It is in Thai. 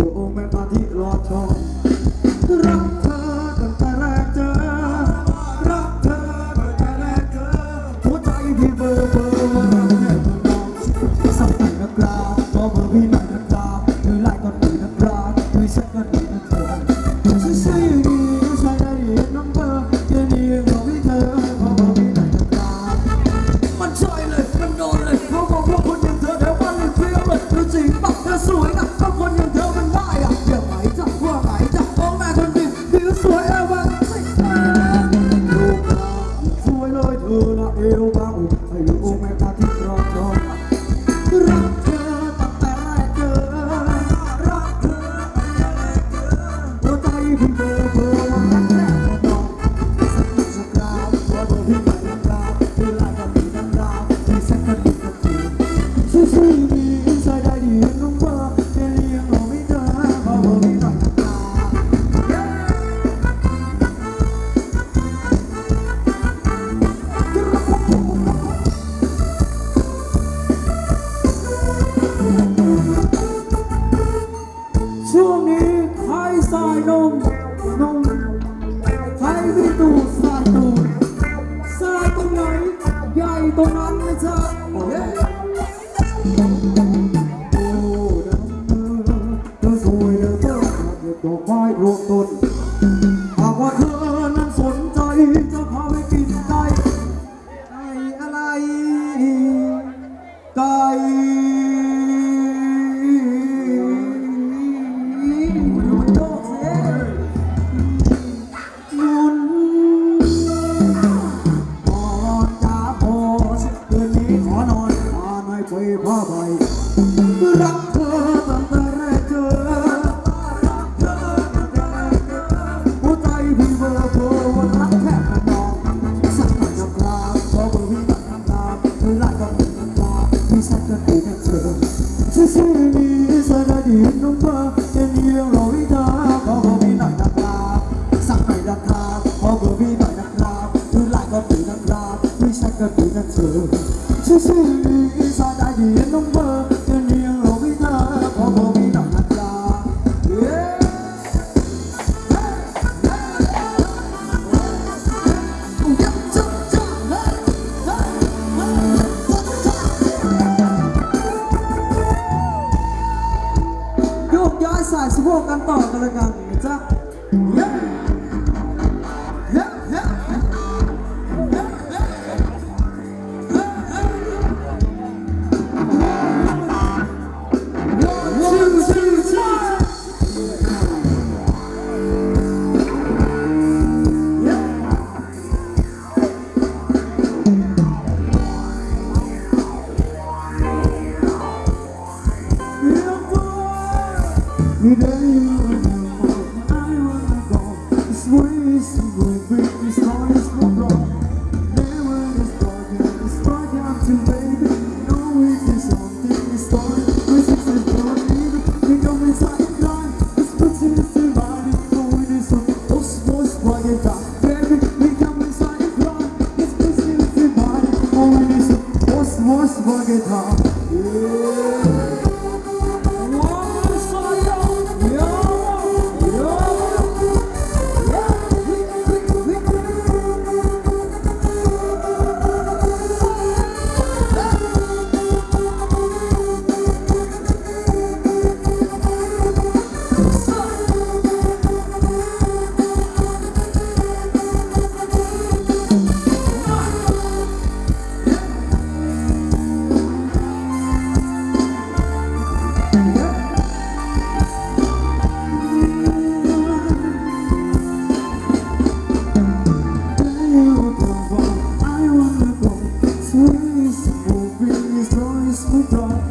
you, oh my รงนั้นไม่ใช่เย้เธอสวยเธอเธอเด็กดอกไม้รวมต้นหากว่าเธอนั้นสนใจจะพาไปกินไก่ไก่อะไรไก่ ทั้งราไม่ใช่กระดูกกันเธอชื่อชื่อนี้ซอยได้ดีน้องเบอร์เดือนเดียวเราไม่เธอพอบอกมีดอกนัดยาโยกย้ายสายสะโพกกันต่อกันละกันนะจ๊ะ from